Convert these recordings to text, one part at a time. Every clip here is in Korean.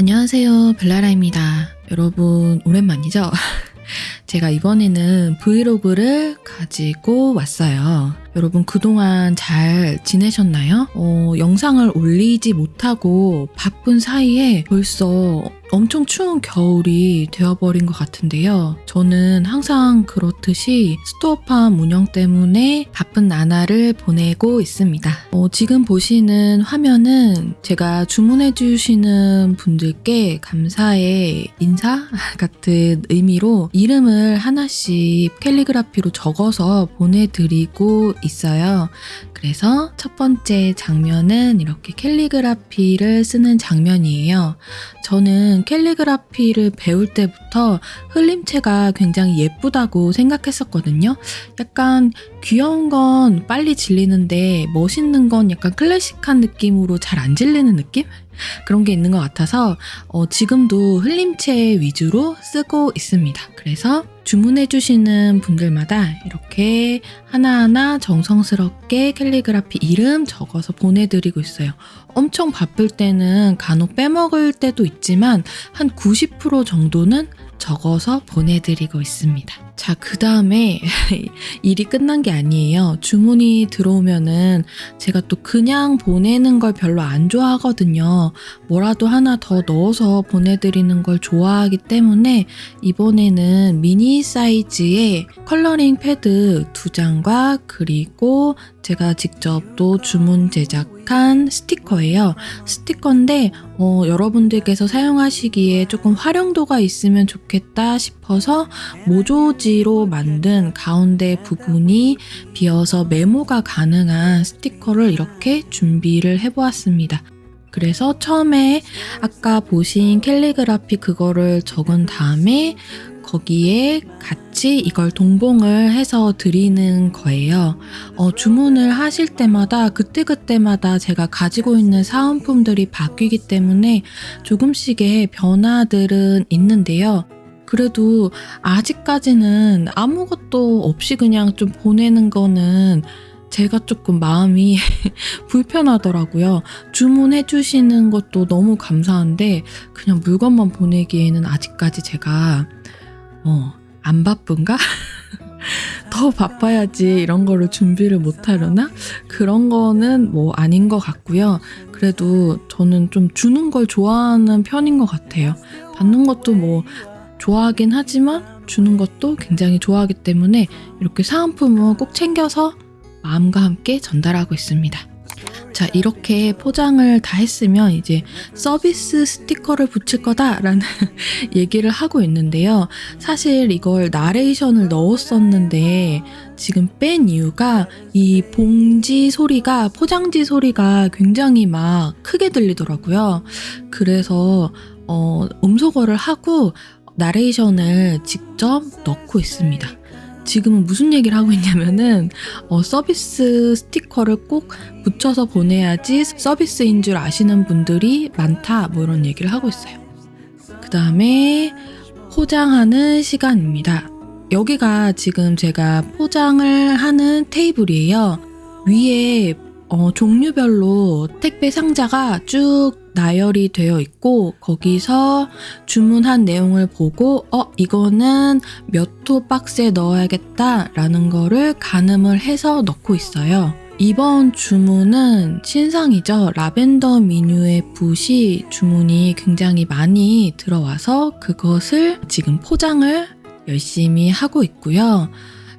안녕하세요. 벨라라입니다. 여러분, 오랜만이죠? 제가 이번에는 브이로그를 가지고 왔어요. 여러분 그동안 잘 지내셨나요? 어, 영상을 올리지 못하고 바쁜 사이에 벌써 엄청 추운 겨울이 되어버린 것 같은데요. 저는 항상 그렇듯이 스토어팜 운영 때문에 바쁜 나날을 보내고 있습니다. 어, 지금 보시는 화면은 제가 주문해주시는 분들께 감사의 인사 같은 의미로 이름을 하나씩 캘리그라피로 적어서 보내드리고 있어요. 그래서 첫 번째 장면은 이렇게 캘리그라피를 쓰는 장면이에요. 저는 캘리그라피를 배울 때부터 흘림체가 굉장히 예쁘다고 생각했었거든요. 약간 귀여운 건 빨리 질리는데 멋있는 건 약간 클래식한 느낌으로 잘 안 질리는 느낌? 그런 게 있는 것 같아서 어, 지금도 흘림체 위주로 쓰고 있습니다. 그래서 주문해 주시는 분들마다 이렇게 하나하나 정성스럽게 캘리그라피 이름 적어서 보내드리고 있어요. 엄청 바쁠 때는 간혹 빼먹을 때도 있지만 한 90% 정도는 적어서 보내드리고 있습니다. 자, 그 다음에 일이 끝난 게 아니에요. 주문이 들어오면은 제가 또 그냥 보내는 걸 별로 안 좋아하거든요. 뭐라도 하나 더 넣어서 보내드리는 걸 좋아하기 때문에 이번에는 미니 사이즈의 coloring 패드 두 장과 그리고 제가 직접 또 주문 제작 한 스티커예요. 스티커인데 어, 여러분들께서 사용하시기에 조금 활용도가 있으면 좋겠다 싶어서 모조지로 만든 가운데 부분이 비어서 메모가 가능한 스티커를 이렇게 준비를 해보았습니다. 그래서 처음에 아까 보신 캘리그라피 그거를 적은 다음에 거기에 같이 이걸 동봉을 해서 드리는 거예요. 어, 주문을 하실 때마다 그때그때마다 제가 가지고 있는 사은품들이 바뀌기 때문에 조금씩의 변화들은 있는데요. 그래도 아직까지는 아무것도 없이 그냥 좀 보내는 거는 제가 조금 마음이 불편하더라고요. 주문해 주시는 것도 너무 감사한데 그냥 물건만 보내기에는 아직까지 제가 어, 안 바쁜가? 더 바빠야지 이런 거를 준비를 못 하려나? 그런 거는 뭐 아닌 것 같고요. 그래도 저는 좀 주는 걸 좋아하는 편인 것 같아요. 받는 것도 뭐 좋아하긴 하지만 주는 것도 굉장히 좋아하기 때문에 이렇게 사은품은 꼭 챙겨서 마음과 함께 전달하고 있습니다. 자, 이렇게 포장을 다 했으면 이제 서비스 스티커를 붙일 거다라는 얘기를 하고 있는데요. 사실 이걸 나레이션을 넣었었는데 지금 뺀 이유가 이 봉지 소리가, 포장지 소리가 굉장히 막 크게 들리더라고요. 그래서 어, 음소거를 하고 나레이션을 직접 넣고 있습니다. 지금은 무슨 얘기를 하고 있냐면은 어, 서비스 스티커를 꼭 붙여서 보내야지 서비스인 줄 아시는 분들이 많다 뭐 이런 얘기를 하고 있어요. 그 다음에 포장하는 시간입니다. 여기가 지금 제가 포장을 하는 테이블이에요. 위에 어, 종류별로 택배 상자가 쭉 나열이 되어 있고 거기서 주문한 내용을 보고 어 이거는 몇 호 박스에 넣어야겠다 라는 거를 가늠을 해서 넣고 있어요. 이번 주문은 신상이죠. 라벤더 미뉴의 붓이 주문이 굉장히 많이 들어와서 그것을 지금 포장을 열심히 하고 있고요.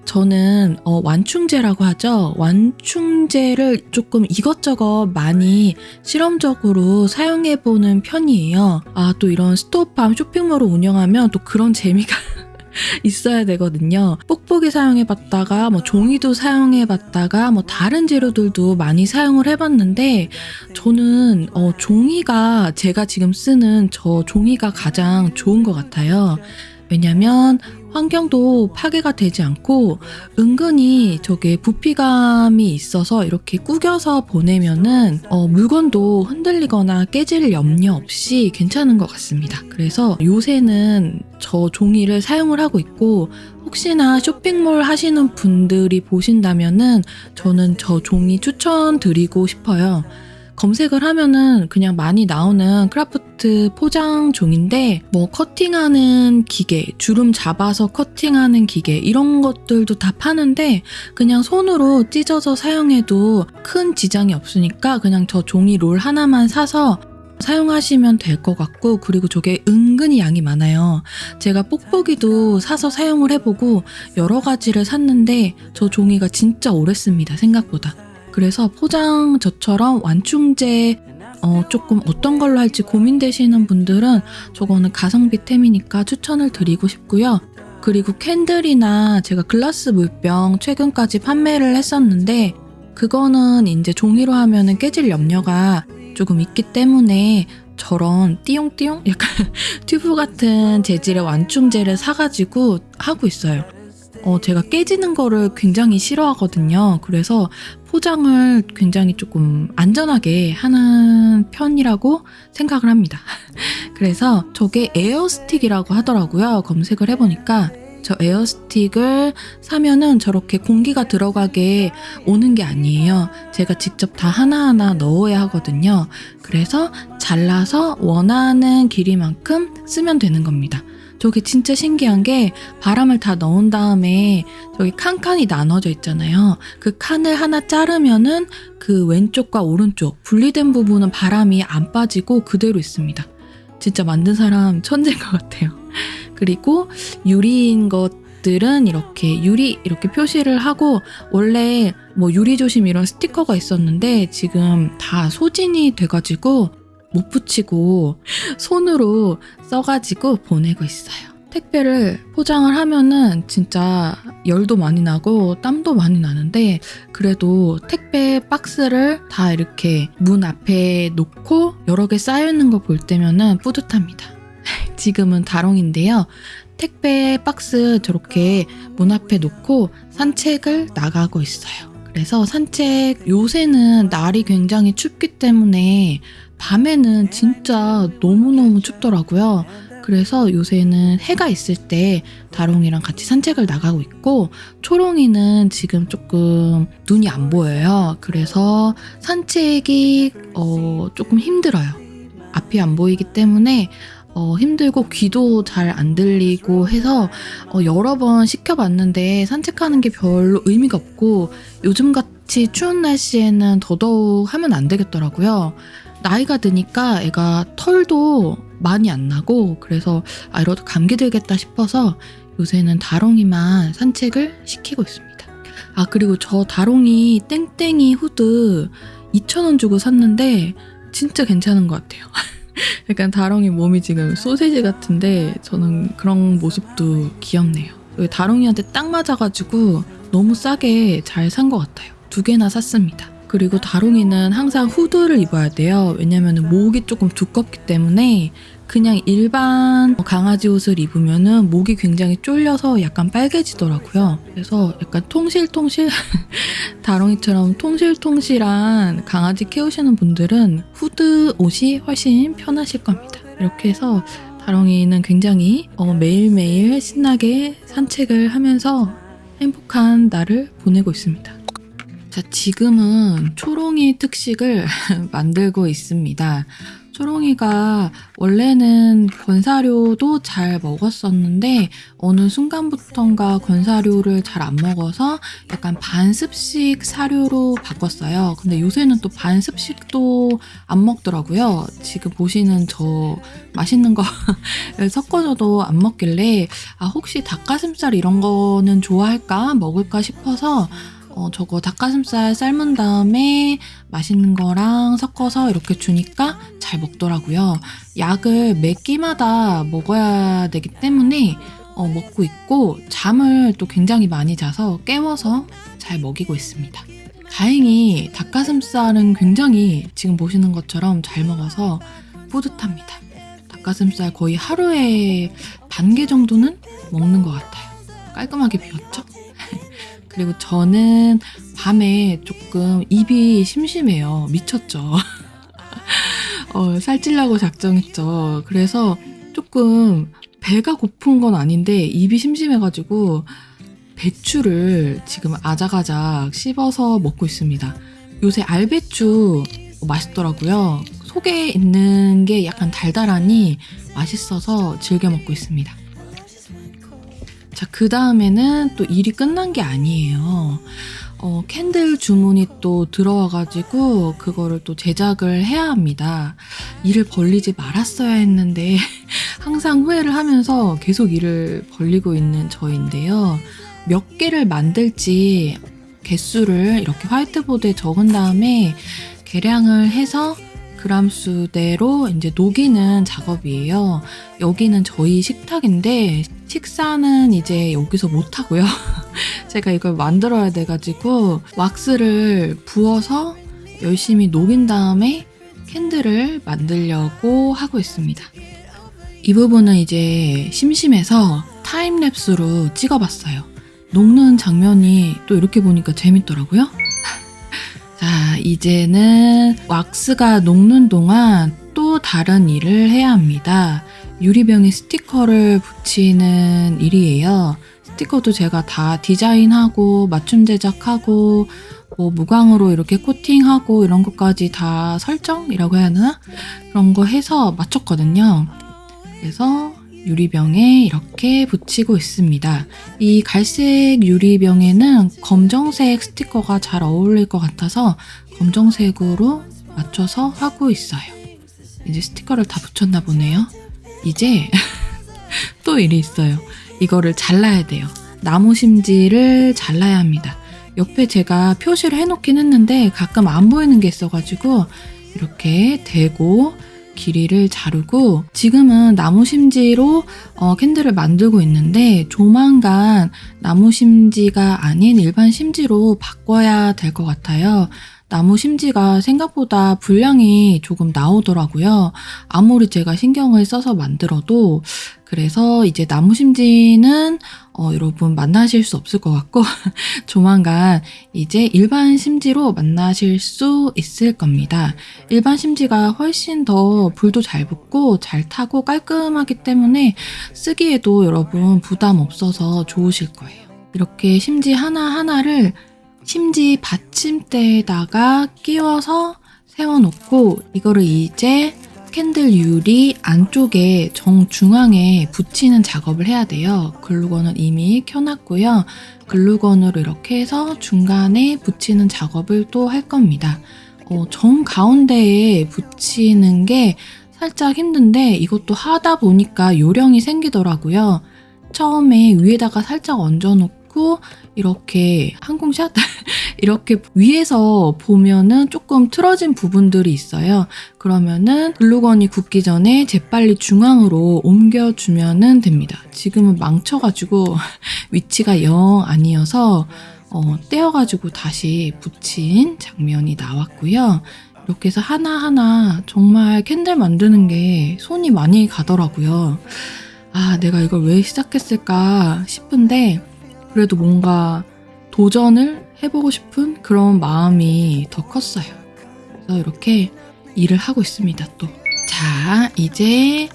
저는 어, 완충제라고 하죠. 완충제를 조금 이것저것 많이 실험적으로 사용해보는 편이에요. 아, 또 이런 스토어팜 쇼핑몰을 운영하면 또 그런 재미가 있어야 되거든요. 뽁뽁이 사용해봤다가 뭐 종이도 사용해봤다가 뭐 다른 재료들도 많이 사용을 해봤는데 저는 어, 종이가 제가 지금 쓰는 저 종이가 가장 좋은 것 같아요. 왜냐면 환경도 파괴가 되지 않고 은근히 저게 부피감이 있어서 이렇게 구겨서 보내면은 어, 물건도 흔들리거나 깨질 염려 없이 괜찮은 것 같습니다. 그래서 요새는 저 종이를 사용을 하고 있고 혹시나 쇼핑몰 하시는 분들이 보신다면은 저는 저 종이 추천드리고 싶어요. 검색을 하면은 그냥 많이 나오는 크라프트 포장 종인데 뭐 커팅하는 기계, 주름 잡아서 커팅하는 기계 이런 것들도 다 파는데 그냥 손으로 찢어서 사용해도 큰 지장이 없으니까 그냥 저 종이 롤 하나만 사서 사용하시면 될 것 같고 그리고 저게 은근히 양이 많아요. 제가 뽁뽁이도 사서 사용을 해보고 여러 가지를 샀는데 저 종이가 진짜 오래 씁니다. 생각보다. 그래서 포장 저처럼 완충제 어, 조금 어떤 걸로 할지 고민되시는 분들은 저거는 가성비 템이니까 추천을 드리고 싶고요. 그리고 캔들이나 제가 글라스 물병 최근까지 판매를 했었는데 그거는 이제 종이로 하면은 깨질 염려가 조금 있기 때문에 저런 띠용띠용 약간 튜브 같은 재질의 완충제를 사가지고 하고 있어요. 어, 제가 깨지는 거를 굉장히 싫어하거든요. 그래서 포장을 굉장히 조금 안전하게 하는 편이라고 생각을 합니다. 그래서 저게 에어스틱이라고 하더라고요. 검색을 해보니까 저 에어스틱을 사면은 저렇게 공기가 들어가게 오는 게 아니에요. 제가 직접 다 하나하나 넣어야 하거든요. 그래서 잘라서 원하는 길이만큼 쓰면 되는 겁니다. 저게 진짜 신기한 게 바람을 다 넣은 다음에 저기 칸칸이 나눠져 있잖아요. 그 칸을 하나 자르면은 그 왼쪽과 오른쪽 분리된 부분은 바람이 안 빠지고 그대로 있습니다. 진짜 만든 사람 천재인 것 같아요. 그리고 유리인 것들은 이렇게 유리 이렇게 표시를 하고 원래 뭐 유리 조심 이런 스티커가 있었는데 지금 다 소진이 돼가지고 못 붙이고 손으로 써가지고 보내고 있어요. 택배를 포장을 하면은 진짜 열도 많이 나고 땀도 많이 나는데 그래도 택배 박스를 다 이렇게 문 앞에 놓고 여러 개 쌓여있는 거 볼 때면은 뿌듯합니다. 지금은 다롱인데요. 택배 박스 저렇게 문 앞에 놓고 산책을 나가고 있어요. 그래서 산책 요새는 날이 굉장히 춥기 때문에 밤에는 진짜 너무너무 춥더라고요. 그래서 요새는 해가 있을 때 다롱이랑 같이 산책을 나가고 있고 초롱이는 지금 조금 눈이 안 보여요. 그래서 산책이 어, 조금 힘들어요. 앞이 안 보이기 때문에 어, 힘들고 귀도 잘 안 들리고 해서 어, 여러 번 시켜봤는데 산책하는 게 별로 의미가 없고 요즘 같이 추운 날씨에는 더더욱 하면 안 되겠더라고요. 나이가 드니까 애가 털도 많이 안 나고 그래서 아 이러다 감기 들겠다 싶어서 요새는 다롱이만 산책을 시키고 있습니다. 아 그리고 저 다롱이 땡땡이 후드 2,000원 주고 샀는데 진짜 괜찮은 것 같아요. 약간 다롱이 몸이 지금 소세지 같은데 저는 그런 모습도 귀엽네요. 다롱이한테 딱 맞아가지고 너무 싸게 잘 산 것 같아요. 두 개나 샀습니다. 그리고 다롱이는 항상 후드를 입어야 돼요. 왜냐면 목이 조금 두껍기 때문에 그냥 일반 강아지 옷을 입으면은 목이 굉장히 쫄려서 약간 빨개지더라고요. 그래서 약간 통실통실 다롱이처럼 통실통실한 강아지 키우시는 분들은 후드 옷이 훨씬 편하실 겁니다. 이렇게 해서 다롱이는 굉장히 어, 매일매일 신나게 산책을 하면서 행복한 날을 보내고 있습니다. 자, 지금은 초롱이 특식을 만들고 있습니다. 초롱이가 원래는 건사료도 잘 먹었었는데 어느 순간부턴가 건사료를 잘 안 먹어서 약간 반습식 사료로 바꿨어요. 근데 요새는 또 반습식도 안 먹더라고요. 지금 보시는 저 맛있는 거 섞어줘도 안 먹길래 아 혹시 닭가슴살 이런 거는 좋아할까 먹을까 싶어서 어, 저거 닭가슴살 삶은 다음에 맛있는 거랑 섞어서 이렇게 주니까 잘 먹더라고요. 약을 매 끼마다 먹어야 되기 때문에 어, 먹고 있고 잠을 또 굉장히 많이 자서 깨워서 잘 먹이고 있습니다. 다행히 닭가슴살은 굉장히 지금 보시는 것처럼 잘 먹어서 뿌듯합니다. 닭가슴살 거의 하루에 반 개 정도는 먹는 것 같아요. 깔끔하게 비웠죠? 그리고 저는 밤에 조금 입이 심심해요. 미쳤죠. 어, 살찔라고 작정했죠. 그래서 조금 배가 고픈 건 아닌데 입이 심심해가지고 배추를 지금 아작아작 씹어서 먹고 있습니다. 요새 알배추 맛있더라고요. 속에 있는 게 약간 달달하니 맛있어서 즐겨 먹고 있습니다. 자, 그 다음에는 또 일이 끝난 게 아니에요. 어, 캔들 주문이 또 들어와가지고 그거를 또 제작을 해야 합니다. 일을 벌리지 말았어야 했는데 항상 후회를 하면서 계속 일을 벌리고 있는 저인데요. 몇 개를 만들지 개수를 이렇게 화이트보드에 적은 다음에 계량을 해서 그람수대로 이제 녹이는 작업이에요. 여기는 저희 식탁인데 식사는 이제 여기서 못 하고요. 제가 이걸 만들어야 돼가지고 왁스를 부어서 열심히 녹인 다음에 캔들을 만들려고 하고 있습니다. 이 부분은 이제 심심해서 타임랩스로 찍어봤어요. 녹는 장면이 또 이렇게 보니까 재밌더라고요. 자, 이제는 왁스가 녹는 동안 또 다른 일을 해야 합니다. 유리병에 스티커를 붙이는 일이에요. 스티커도 제가 다 디자인하고 맞춤 제작하고 뭐 무광으로 이렇게 코팅하고 이런 것까지 다 설정이라고 해야 하나? 그런 거 해서 맞췄거든요. 그래서 유리병에 이렇게 붙이고 있습니다. 이 갈색 유리병에는 검정색 스티커가 잘 어울릴 것 같아서 검정색으로 맞춰서 하고 있어요. 이제 스티커를 다 붙였나 보네요. 이제 또 일이 있어요. 이거를 잘라야 돼요. 나무 심지를 잘라야 합니다. 옆에 제가 표시를 해놓긴 했는데 가끔 안 보이는 게 있어가지고 이렇게 대고 길이를 자르고 지금은 나무 심지로 어, 캔들을 만들고 있는데 조만간 나무 심지가 아닌 일반 심지로 바꿔야 될 것 같아요. 나무 심지가 생각보다 분량이 조금 나오더라고요. 아무리 제가 신경을 써서 만들어도 그래서 이제 나무 심지는 어, 여러분 만나실 수 없을 것 같고 조만간 이제 일반 심지로 만나실 수 있을 겁니다. 일반 심지가 훨씬 더 불도 잘 붙고 잘 타고 깔끔하기 때문에 쓰기에도 여러분 부담 없어서 좋으실 거예요. 이렇게 심지 하나하나를 심지 받침대에다가 끼워서 세워놓고 이거를 이제 캔들 유리 안쪽에 정중앙에 붙이는 작업을 해야 돼요. 글루건을 이미 켜놨고요. 글루건으로 이렇게 해서 중간에 붙이는 작업을 또 할 겁니다. 어, 정 가운데에 붙이는 게 살짝 힘든데 이것도 하다 보니까 요령이 생기더라고요. 처음에 위에다가 살짝 얹어놓고 이렇게 항공샷 이렇게 위에서 보면은 조금 틀어진 부분들이 있어요. 그러면은 글루건이 굳기 전에 재빨리 중앙으로 옮겨주면은 됩니다. 지금은 망쳐가지고 위치가 영 아니어서 어, 떼어가지고 다시 붙인 장면이 나왔고요. 이렇게 해서 하나하나 정말 캔들 만드는 게 손이 많이 가더라고요. 아, 내가 이걸 왜 시작했을까 싶은데, 그래도 뭔가 도전을 해보고 싶은 그런 마음이 더 컸어요. 그래서 이렇게 일을 하고 있습니다, 또. 자, 이제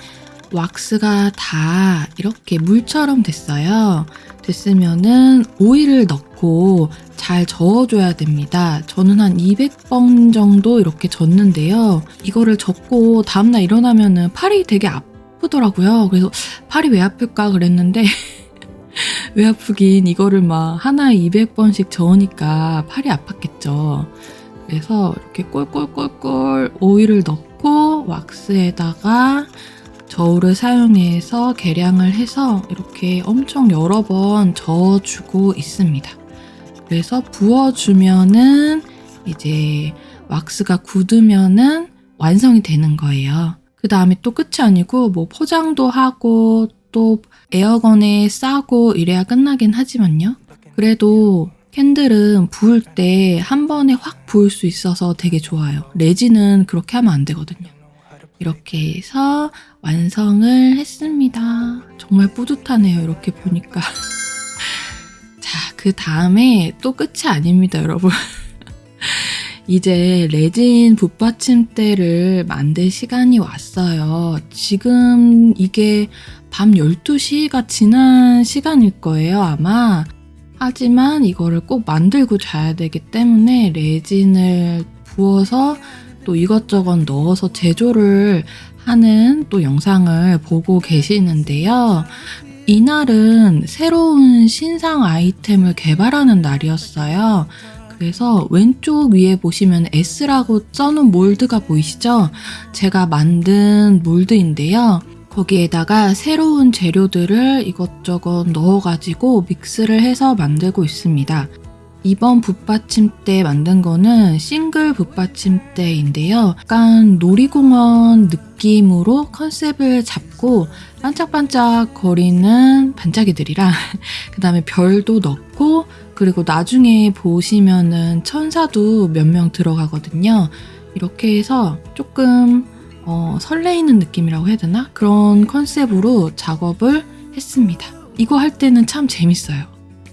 왁스가 다 이렇게 물처럼 됐어요. 됐으면은 오일을 넣고 잘 저어줘야 됩니다. 저는 한 200번 정도 이렇게 젓는데요. 이거를 젓고 다음날 일어나면은 팔이 되게 아프더라고요. 그래서 팔이 왜 아플까 그랬는데 왜 아프긴 이거를 막 하나에 200번씩 저으니까 팔이 아팠겠죠. 그래서 이렇게 꼴꼴꼴꼴 오일을 넣고 왁스에다가 저울을 사용해서 계량을 해서 이렇게 엄청 여러 번 저어주고 있습니다. 그래서 부어주면은 이제 왁스가 굳으면은 완성이 되는 거예요. 그 다음에 또 끝이 아니고 뭐 포장도 하고 또 에어캡에 싸고 이래야 끝나긴 하지만요. 그래도 candle은 부을 때 한 번에 확 부을 수 있어서 되게 좋아요. 레진은 그렇게 하면 안 되거든요. 이렇게 해서 완성을 했습니다. 정말 뿌듯하네요. 이렇게 보니까. 자, 그 다음에 또 끝이 아닙니다, 여러분. 이제 레진 붓받침대를 만들 시간이 왔어요. 지금 이게 밤 12시가 지난 시간일 거예요, 아마. 하지만 이거를 꼭 만들고 자야 되기 때문에 레진을 부어서 또 이것저것 넣어서 제조를 하는 또 영상을 보고 계시는데요. 이날은 새로운 신상 아이템을 개발하는 날이었어요. 그래서 왼쪽 위에 보시면 S라고 써놓은 몰드가 보이시죠? 제가 만든 몰드인데요. 거기에다가 새로운 재료들을 이것저것 넣어가지고 믹스를 해서 만들고 있습니다. 이번 붓받침대 만든 거는 싱글 붓받침대인데요. 약간 놀이공원 느낌으로 컨셉을 잡고 반짝반짝 거리는 반짝이들이랑 그 다음에 별도 넣고 그리고 나중에 보시면은 천사도 몇 명 들어가거든요. 이렇게 해서 조금 어, 설레이는 느낌이라고 해야 되나? 그런 컨셉으로 작업을 했습니다. 이거 할 때는 참 재밌어요.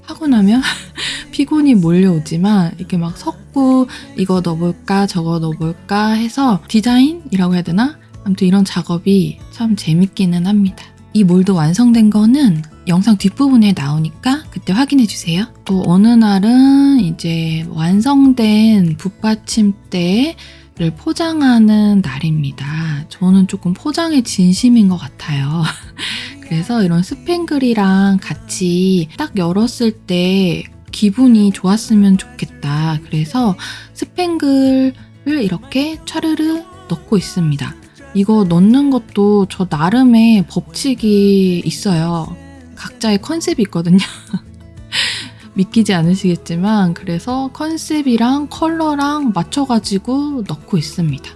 하고 나면 피곤이 몰려오지만 이렇게 막 섞고 이거 넣어볼까 저거 넣어볼까 해서 디자인이라고 해야 되나? 아무튼 이런 작업이 참 재밌기는 합니다. 이 몰드 완성된 거는 영상 뒷부분에 나오니까 그때 확인해 주세요. 또 어느 날은 이제 완성된 붓받침대 를 포장하는 날입니다. 저는 조금 포장에 진심인 것 같아요. 그래서 이런 스팽글이랑 같이 딱 열었을 때 기분이 좋았으면 좋겠다. 그래서 스팽글을 이렇게 차르르 넣고 있습니다. 이거 넣는 것도 저 나름의 법칙이 있어요. 각자의 컨셉이 있거든요. 믿기지 않으시겠지만 그래서 컨셉이랑 컬러랑 맞춰가지고 넣고 있습니다.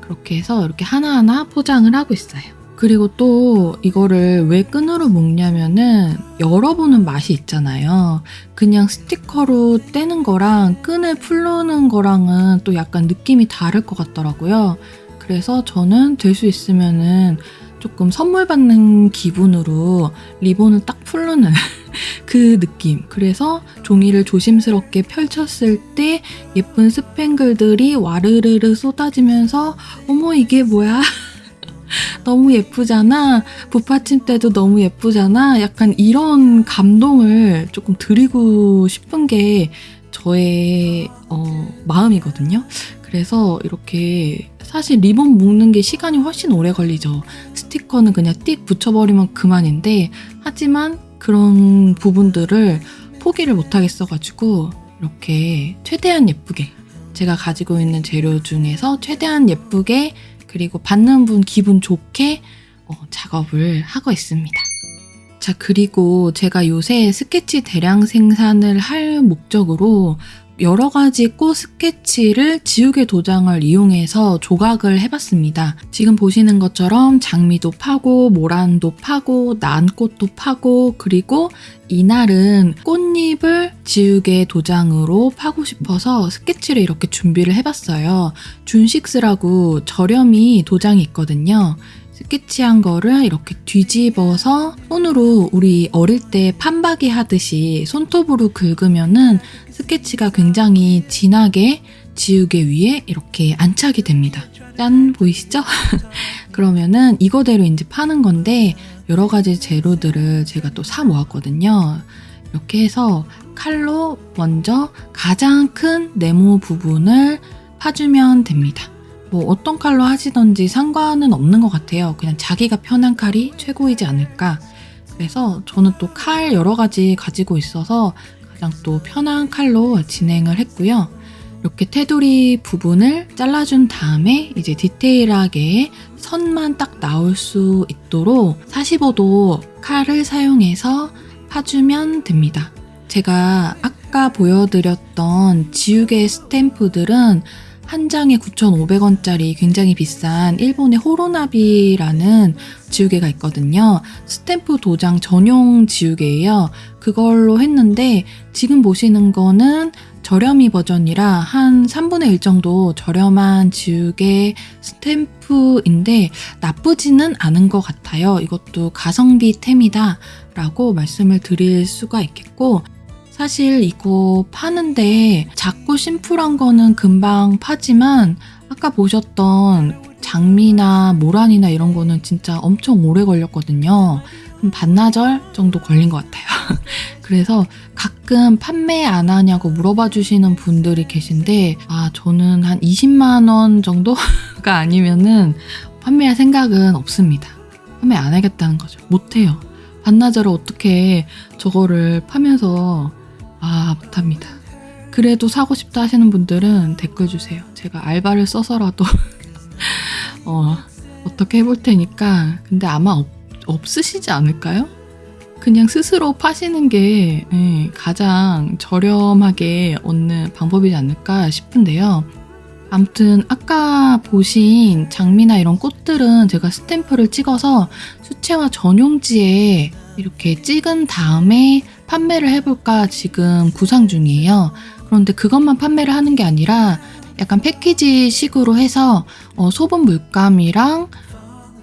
그렇게 해서 이렇게 하나하나 포장을 하고 있어요. 그리고 또 이거를 왜 끈으로 묶냐면은 열어보는 맛이 있잖아요. 그냥 스티커로 떼는 거랑 끈을 풀르는 거랑은 또 약간 느낌이 다를 것 같더라고요. 그래서 저는 될 수 있으면은 조금 선물 받는 기분으로 리본을 딱 풀르는 그 느낌. 그래서 종이를 조심스럽게 펼쳤을 때 예쁜 스팽글들이 와르르르 쏟아지면서 어머 이게 뭐야? 너무 예쁘잖아. 붓받침대도 너무 예쁘잖아. 약간 이런 감동을 조금 드리고 싶은 게 저의 어, 마음이거든요. 그래서 이렇게 사실 리본 묶는 게 시간이 훨씬 오래 걸리죠. 스티커는 그냥 띡 붙여버리면 그만인데 하지만 그런 부분들을 포기를 못하겠어가지고 이렇게 최대한 예쁘게 제가 가지고 있는 재료 중에서 최대한 예쁘게 그리고 받는 분 기분 좋게 어, 작업을 하고 있습니다. 자, 그리고 제가 요새 스케치 대량 생산을 할 목적으로 여러 가지 꽃 스케치를 지우개 도장을 이용해서 조각을 해봤습니다. 지금 보시는 것처럼 장미도 파고, 모란도 파고, 난꽃도 파고, 그리고 이날은 꽃잎을 지우개 도장으로 파고 싶어서 스케치를 이렇게 준비를 해봤어요. 준식스라고 저렴이 도장이 있거든요. 스케치한 거를 이렇게 뒤집어서 손으로 우리 어릴 때 판박이 하듯이 손톱으로 긁으면은 스케치가 굉장히 진하게 지우개 위에 이렇게 안착이 됩니다. 짠 보이시죠? 그러면은 이거대로 이제 파는 건데 여러 가지 재료들을 제가 또 사 모았거든요. 이렇게 해서 칼로 먼저 가장 큰 네모 부분을 파주면 됩니다. 뭐 어떤 칼로 하시던지 상관은 없는 것 같아요. 그냥 자기가 편한 칼이 최고이지 않을까. 그래서 저는 또 칼 여러 가지 가지고 있어서 가장 또 편한 칼로 진행을 했고요. 이렇게 테두리 부분을 잘라준 다음에 이제 디테일하게 선만 딱 나올 수 있도록 45도 칼을 사용해서 파주면 됩니다. 제가 아까 보여드렸던 지우개 스탬프들은 한 장에 9,500원짜리 굉장히 비싼 일본의 호로나비라는 지우개가 있거든요. 스탬프 도장 전용 지우개예요. 그걸로 했는데 지금 보시는 거는 저렴이 버전이라 한 3분의 1 정도 저렴한 지우개 스탬프인데 나쁘지는 않은 것 같아요. 이것도 가성비 템이다 라고 말씀을 드릴 수가 있겠고 사실 이거 파는데 작고 심플한 거는 금방 파지만 아까 보셨던 장미나 모란이나 이런 거는 진짜 엄청 오래 걸렸거든요. 한 반나절 정도 걸린 것 같아요. 그래서 가끔 판매 안 하냐고 물어봐 주시는 분들이 계신데, 아, 저는 한 20만 원 정도가 아니면은 판매할 생각은 없습니다. 판매 안 하겠다는 거죠. 못해요. 반나절을 어떻게 저거를 파면서, 아, 못합니다. 그래도 사고 싶다 하시는 분들은 댓글 주세요. 제가 알바를 써서라도, 어, 어떻게 해볼 테니까. 근데 아마 없, 없으시지 않을까요? 그냥 스스로 파시는 게 예, 가장 저렴하게 얻는 방법이지 않을까 싶은데요. 아무튼 아까 보신 장미나 이런 꽃들은 제가 스탬프를 찍어서 수채화 전용지에 이렇게 찍은 다음에 판매를 해볼까 지금 구상 중이에요. 그런데 그것만 판매를 하는 게 아니라 약간 패키지 식으로 해서 어, 소분 물감이랑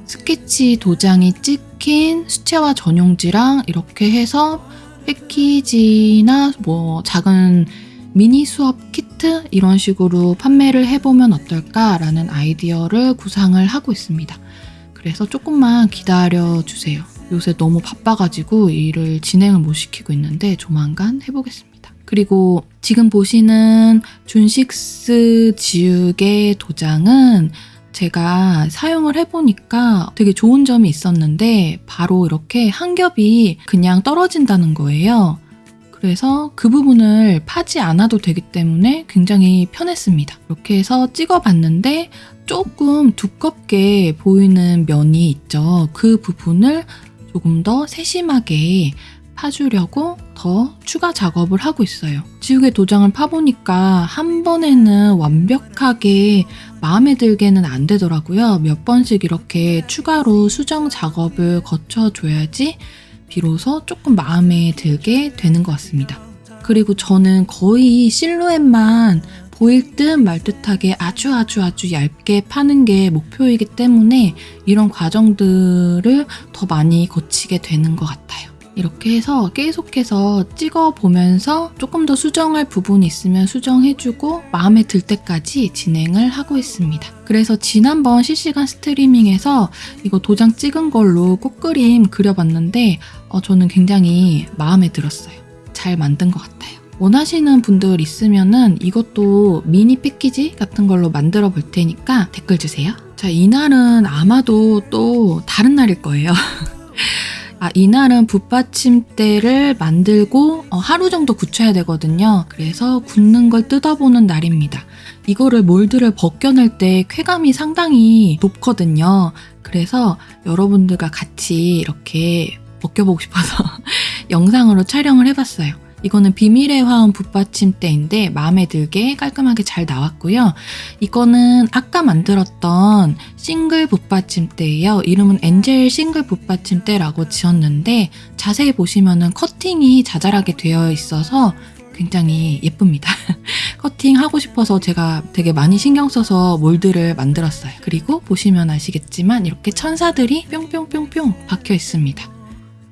스케치 도장이 찍힌 수채화 전용지랑 이렇게 해서 패키지나 뭐 작은 미니 수업 키트 이런 식으로 판매를 해보면 어떨까라는 아이디어를 구상을 하고 있습니다. 그래서 조금만 기다려 주세요. 요새 너무 바빠가지고 일을 진행을 못 시키고 있는데 조만간 해보겠습니다. 그리고 지금 보시는 준식스 지우개 도장은 제가 사용을 해보니까 되게 좋은 점이 있었는데 바로 이렇게 한 겹이 그냥 떨어진다는 거예요. 그래서 그 부분을 파지 않아도 되기 때문에 굉장히 편했습니다. 이렇게 해서 찍어봤는데 조금 두껍게 보이는 면이 있죠. 그 부분을 조금 더 세심하게 파주려고 더 추가 작업을 하고 있어요. 지우개 도장을 파보니까 한 번에는 완벽하게 마음에 들게는 안 되더라고요. 몇 번씩 이렇게 추가로 수정 작업을 거쳐줘야지 비로소 조금 마음에 들게 되는 것 같습니다. 그리고 저는 거의 실루엣만 보일 듯 말 듯하게 아주 아주 아주 얇게 파는 게 목표이기 때문에 이런 과정들을 더 많이 거치게 되는 것 같아요. 이렇게 해서 계속해서 찍어보면서 조금 더 수정할 부분이 있으면 수정해주고 마음에 들 때까지 진행을 하고 있습니다. 그래서 지난번 실시간 스트리밍에서 이거 도장 찍은 걸로 꽃그림 그려봤는데 어, 저는 굉장히 마음에 들었어요. 잘 만든 것 같아요. 원하시는 분들 있으면은 이것도 미니 패키지 같은 걸로 만들어 볼 테니까 댓글 주세요. 자, 이날은 아마도 또 다른 날일 거예요. 아, 이날은 붓받침대를 만들고 어, 하루 정도 굳혀야 되거든요. 그래서 굳는 걸 뜯어보는 날입니다. 이거를 몰드를 벗겨낼 때 쾌감이 상당히 높거든요. 그래서 여러분들과 같이 이렇게 벗겨보고 싶어서 영상으로 촬영을 해봤어요. 이거는 비밀의 화원 붓받침대인데 마음에 들게 깔끔하게 잘 나왔고요. 이거는 아까 만들었던 싱글 붓받침대예요. 이름은 엔젤 싱글 붓받침대라고 지었는데 자세히 보시면은 커팅이 자잘하게 되어 있어서 굉장히 예쁩니다. 커팅 하고 싶어서 제가 되게 많이 신경 써서 몰드를 만들었어요. 그리고 보시면 아시겠지만 이렇게 천사들이 뿅뿅뿅뿅 박혀 있습니다.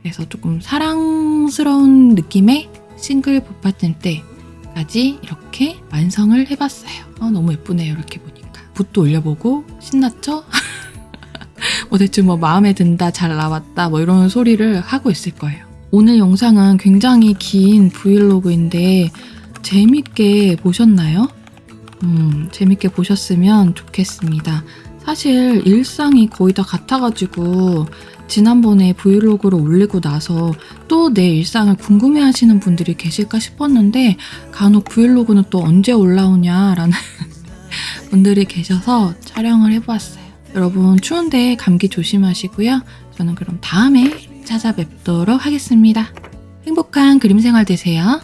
그래서 조금 사랑스러운 느낌의 싱글 붓받침 때까지 이렇게 완성을 해봤어요. 어, 너무 예쁘네요. 이렇게 보니까. 붓도 올려보고 신났죠? 뭐 대충 뭐 마음에 든다, 잘 나왔다 뭐 이런 소리를 하고 있을 거예요. 오늘 영상은 굉장히 긴 브이로그인데 재밌게 보셨나요? 음, 재밌게 보셨으면 좋겠습니다. 사실 일상이 거의 다 같아가지고 지난번에 브이로그를 올리고 나서 또 내 일상을 궁금해 하시는 분들이 계실까 싶었는데 간혹 브이로그는 또 언제 올라오냐라는 분들이 계셔서 촬영을 해보았어요. 여러분 추운데 감기 조심하시고요. 저는 그럼 다음에 찾아뵙도록 하겠습니다. 행복한 그림 생활 되세요.